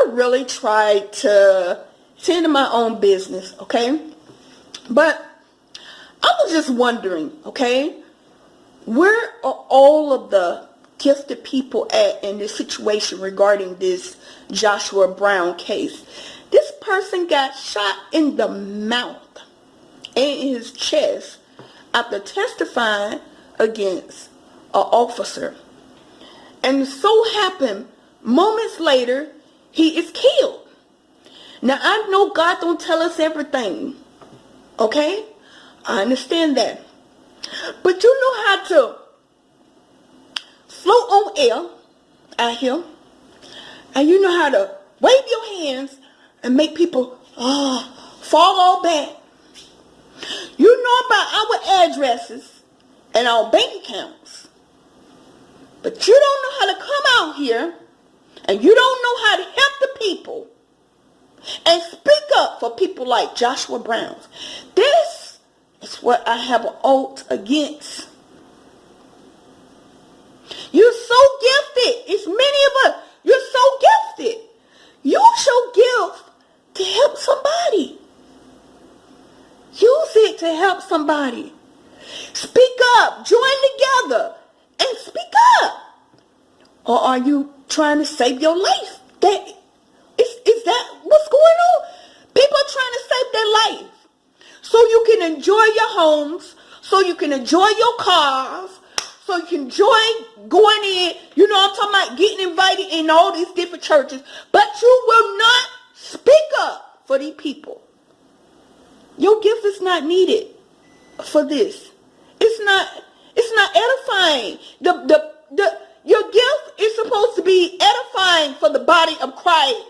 I really tried to tend to my own business, okay? But I was just wondering, okay, where are all of the gifted people at in this situation regarding this Joshua Brown case? This person got shot in the mouth and in his chest after testifying against an officer. And so happened, moments later, he is killed. Now, I know God don't tell us everything. Okay? I understand that. But you know how to float on air out here. And you know how to wave your hands and make people oh, fall all back. You know about our addresses and our bank accounts. But you don't know how to come out here and you don't know how to people and speak up for people like Joshua Brown. This is what I have an alt against. You're so gifted. It's many of us. You're so gifted. You show gift to help somebody. Use it to help somebody. Speak up. Join together and speak up. Or are you trying to save your life? That is, is that what's going on? People are trying to save their life. So you can enjoy your homes, so you can enjoy your cars, so you can enjoy going in, you know I'm talking about getting invited in all these different churches, but you will not speak up for these people. Your gift is not needed for this. It's not it's not edifying. The the the your gift is supposed to be edifying for the body of Christ.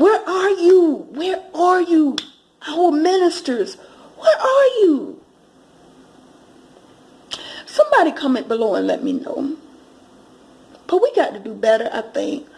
Where are you? Where are you? Our ministers, where are you? Somebody comment below and let me know. But we got to do better, I think.